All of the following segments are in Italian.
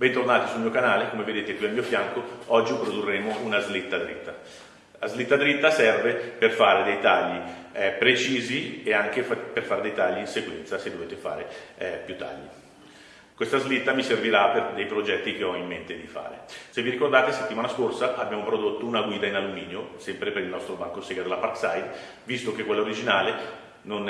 Bentornati sul mio canale, come vedete qui al mio fianco, oggi produrremo una slitta dritta. La slitta dritta serve per fare dei tagli eh, precisi e anche fa per fare dei tagli in sequenza se dovete fare eh, più tagli. Questa slitta mi servirà per dei progetti che ho in mente di fare. Se vi ricordate, settimana scorsa abbiamo prodotto una guida in alluminio, sempre per il nostro banco Sega della Parkside, visto che quella originale non,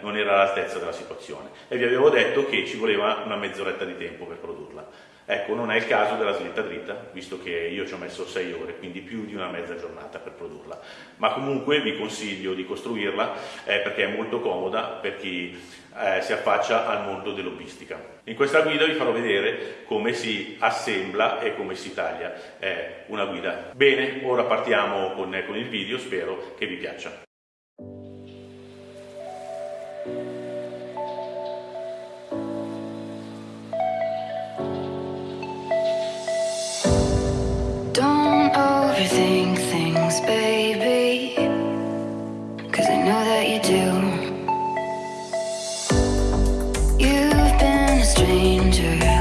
non era all'altezza della situazione e vi avevo detto che ci voleva una mezz'oretta di tempo per produrla. Ecco, non è il caso della slitta dritta, visto che io ci ho messo 6 ore, quindi più di una mezza giornata per produrla. Ma comunque vi consiglio di costruirla eh, perché è molto comoda per chi eh, si affaccia al mondo dell'hobbistica. In questa guida vi farò vedere come si assembla e come si taglia eh, una guida. Bene, ora partiamo con, con il video, spero che vi piaccia. overthink things, baby. Cause I know that you do. You've been a stranger.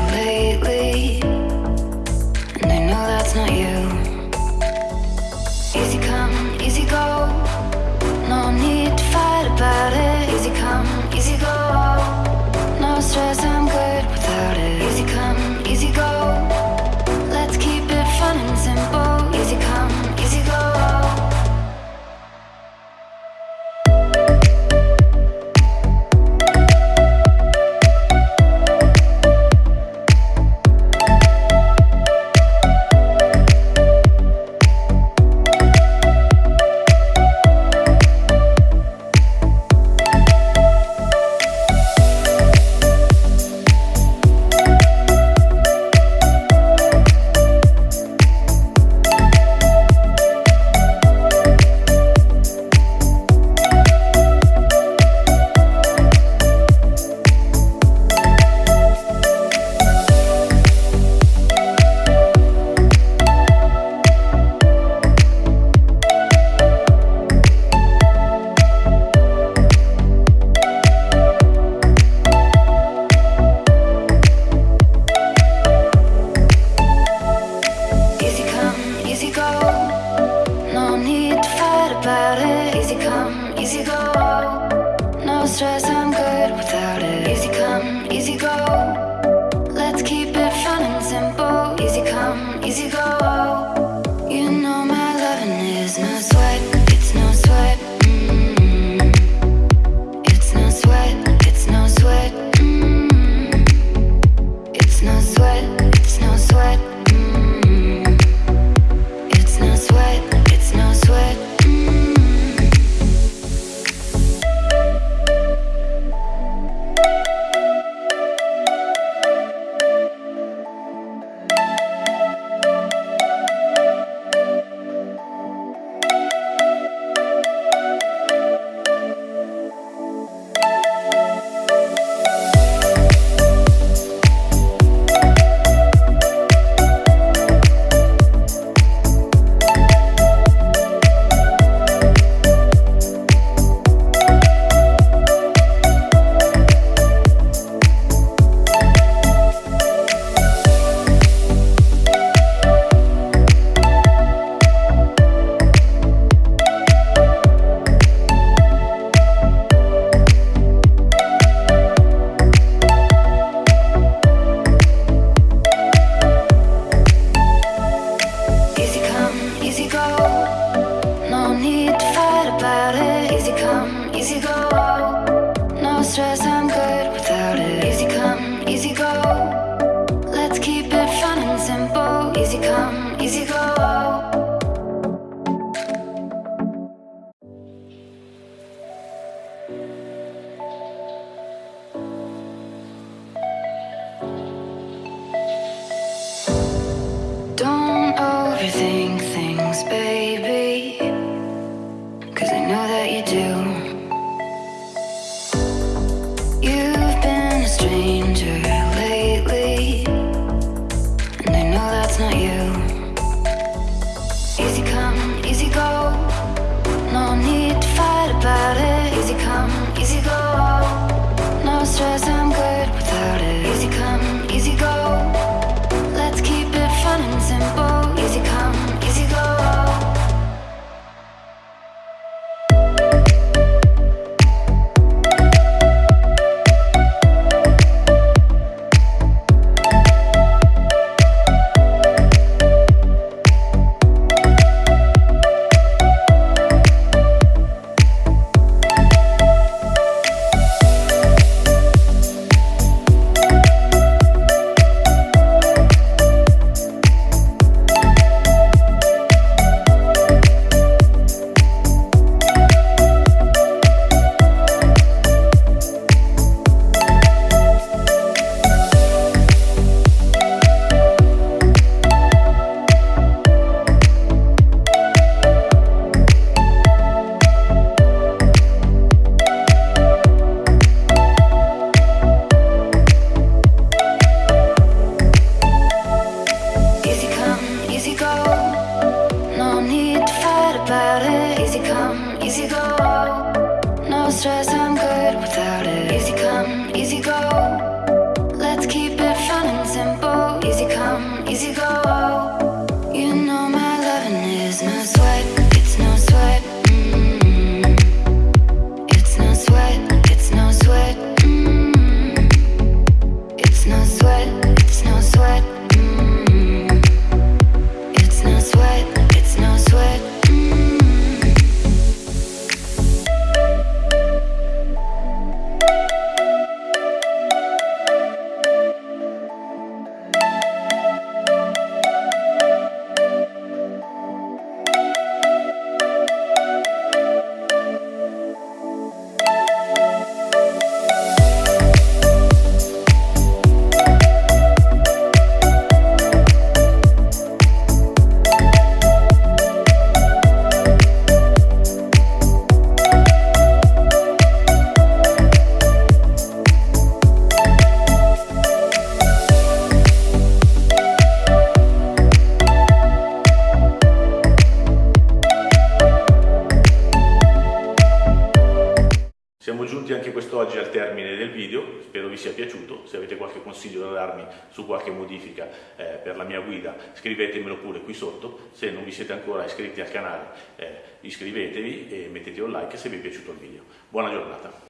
No need to fight about it. Easy come, easy go. No stress. Video, spero vi sia piaciuto, se avete qualche consiglio da darmi su qualche modifica eh, per la mia guida scrivetemelo pure qui sotto, se non vi siete ancora iscritti al canale eh, iscrivetevi e mettete un like se vi è piaciuto il video. Buona giornata!